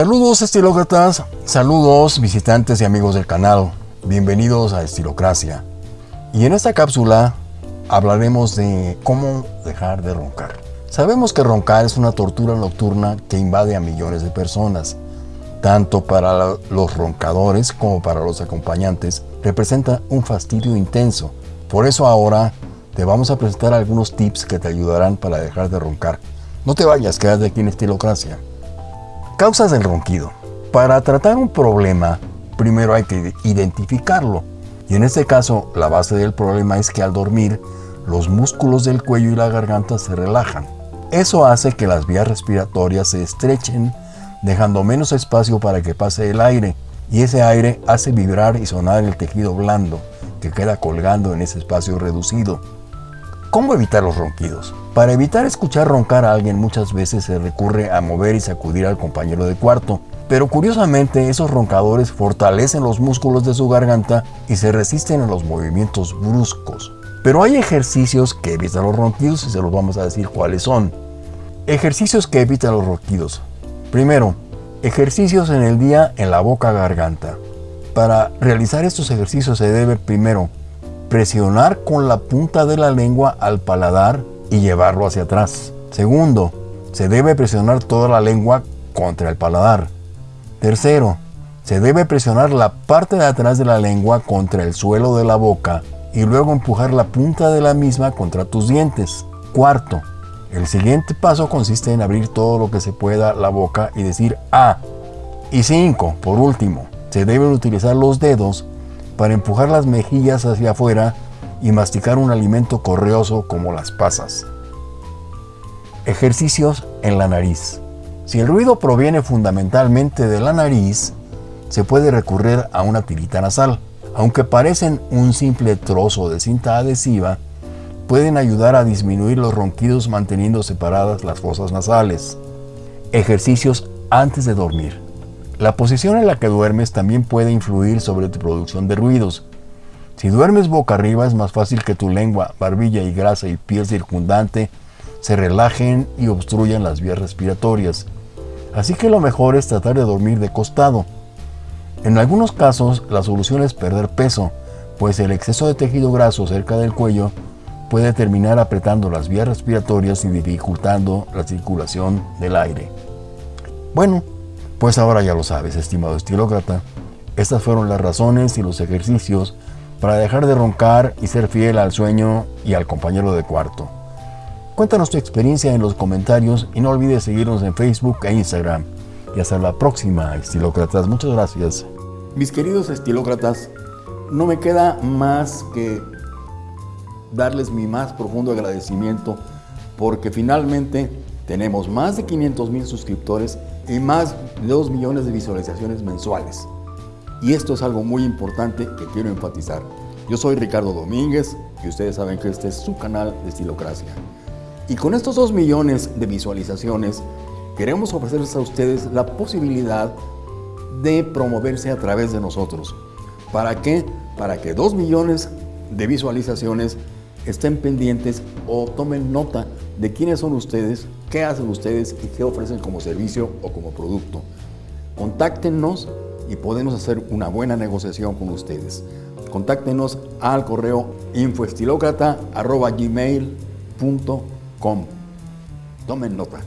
Saludos estilócratas, saludos visitantes y amigos del canal, bienvenidos a Estilocracia. Y en esta cápsula hablaremos de cómo dejar de roncar. Sabemos que roncar es una tortura nocturna que invade a millones de personas. Tanto para los roncadores como para los acompañantes representa un fastidio intenso. Por eso ahora te vamos a presentar algunos tips que te ayudarán para dejar de roncar. No te vayas, quédate aquí en Estilocracia. Causas del ronquido. Para tratar un problema, primero hay que identificarlo. Y en este caso, la base del problema es que al dormir, los músculos del cuello y la garganta se relajan. Eso hace que las vías respiratorias se estrechen, dejando menos espacio para que pase el aire. Y ese aire hace vibrar y sonar el tejido blando, que queda colgando en ese espacio reducido. ¿Cómo evitar los ronquidos? Para evitar escuchar roncar a alguien muchas veces se recurre a mover y sacudir al compañero de cuarto, pero curiosamente esos roncadores fortalecen los músculos de su garganta y se resisten a los movimientos bruscos. Pero hay ejercicios que evitan los ronquidos y se los vamos a decir cuáles son. Ejercicios que evitan los ronquidos. Primero, ejercicios en el día en la boca-garganta. Para realizar estos ejercicios se debe primero presionar con la punta de la lengua al paladar y llevarlo hacia atrás. Segundo, se debe presionar toda la lengua contra el paladar. Tercero, se debe presionar la parte de atrás de la lengua contra el suelo de la boca y luego empujar la punta de la misma contra tus dientes. Cuarto, el siguiente paso consiste en abrir todo lo que se pueda la boca y decir A. Y cinco, por último, se deben utilizar los dedos para empujar las mejillas hacia afuera y masticar un alimento correoso como las pasas. Ejercicios en la nariz. Si el ruido proviene fundamentalmente de la nariz, se puede recurrir a una tirita nasal. Aunque parecen un simple trozo de cinta adhesiva, pueden ayudar a disminuir los ronquidos manteniendo separadas las fosas nasales. Ejercicios antes de dormir. La posición en la que duermes también puede influir sobre tu producción de ruidos. Si duermes boca arriba es más fácil que tu lengua, barbilla y grasa y piel circundante se relajen y obstruyan las vías respiratorias. Así que lo mejor es tratar de dormir de costado. En algunos casos la solución es perder peso, pues el exceso de tejido graso cerca del cuello puede terminar apretando las vías respiratorias y dificultando la circulación del aire. Bueno, pues ahora ya lo sabes, estimado estilócrata. Estas fueron las razones y los ejercicios para dejar de roncar y ser fiel al sueño y al compañero de cuarto. Cuéntanos tu experiencia en los comentarios y no olvides seguirnos en Facebook e Instagram. Y hasta la próxima, estilócratas. Muchas gracias. Mis queridos estilócratas, no me queda más que darles mi más profundo agradecimiento porque finalmente tenemos más de 500 mil suscriptores y más de 2 millones de visualizaciones mensuales. Y esto es algo muy importante que quiero enfatizar. Yo soy Ricardo Domínguez y ustedes saben que este es su canal de Estilocracia. Y con estos 2 millones de visualizaciones, queremos ofrecerles a ustedes la posibilidad de promoverse a través de nosotros. ¿Para qué? Para que 2 millones de visualizaciones estén pendientes o tomen nota de quiénes son ustedes, qué hacen ustedes y qué ofrecen como servicio o como producto. Contáctenos y podemos hacer una buena negociación con ustedes. Contáctenos al correo infoestilocrata.gmail.com Tomen nota.